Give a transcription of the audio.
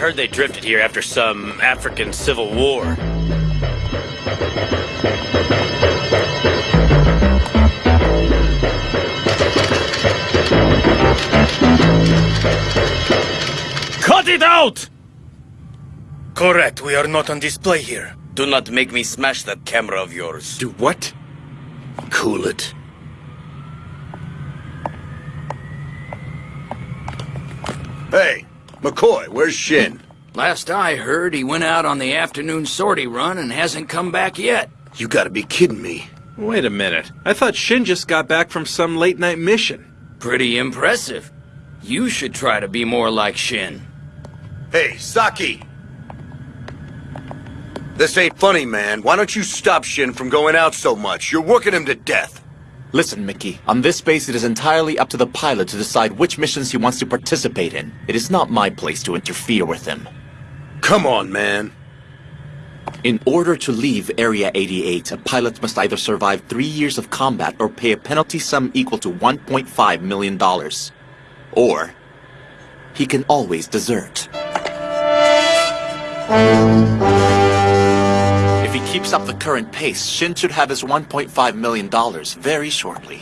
heard they drifted here after some African civil war. Cut it out! Correct, we are not on display here. Do not make me smash that camera of yours. Do what? Cool it. Hey, McCoy, where's Shin? Last I heard, he went out on the afternoon sortie run and hasn't come back yet. You gotta be kidding me. Wait a minute. I thought Shin just got back from some late night mission. Pretty impressive. You should try to be more like Shin. Hey, Saki! This ain't funny, man. Why don't you stop Shin from going out so much? You're working him to death. Listen, Mickey, on this base it is entirely up to the pilot to decide which missions he wants to participate in. It is not my place to interfere with him. Come on, man. In order to leave Area 88, a pilot must either survive three years of combat or pay a penalty sum equal to $1.5 million. Or, he can always desert. Keeps up the current pace, Shin should have his $1.5 million very shortly.